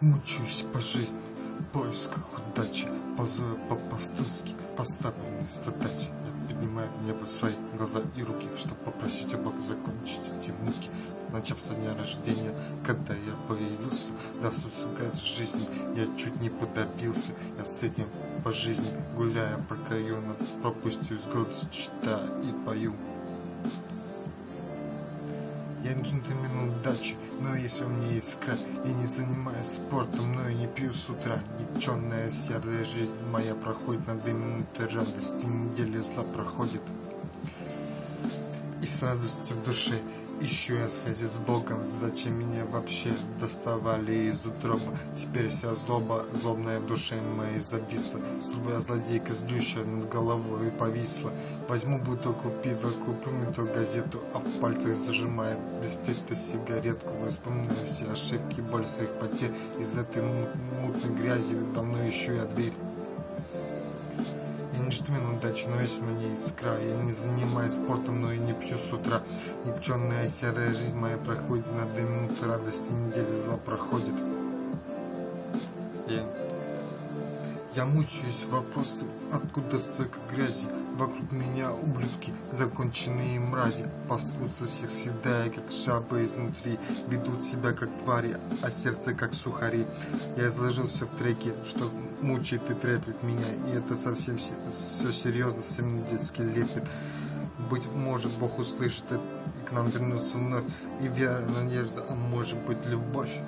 Мучаюсь по жизни, в поисках удачи, Ползаю по-пастушски, поставленной задачи. Я поднимаю в небо свои глаза и руки, Чтобы попросить у Бога закончить эти муки. С начав со дня рождения, когда я появился, до сусугает жизни, я чуть не подобился. Я с этим по жизни гуляя по району, пропустил с грудь, читаю и пою. Я джентльмен удачи, но если у меня искра Я не занимаюсь спортом, но и не пью с утра Никченная серая жизнь моя проходит на две минуты радости Неделя зла проходит. И с радостью в душе Ищу я связи с Богом, зачем меня вообще доставали из утроба? Теперь вся злоба, злобная в душе моей зависла. Злобая злодейка злющая над головой повисла. Возьму бутылку пива, куплю метро газету, а в пальцах зажимая без фильтра сигаретку. Вспоминаю все ошибки, боль своих потерь. Из этой мутной грязи давно ищу я дверь джентльмен удачи, но весь мне искра. Я не занимаюсь спортом, но и не пью с утра. Никченная серая жизнь моя проходит на две минуты радости, недели зла проходит. Я мучаюсь вопросом, откуда столько грязи. Вокруг меня ублюдки, законченные мрази. Паскудство всех съедая, как жабы изнутри. Ведут себя как твари, а сердце как сухари. Я изложился в треке, что мучает и треплет меня, и это совсем все серьезно, совсем не детский лепет. Быть может, Бог услышит и к нам вернется вновь, и вера, надежда, а может быть, любовь.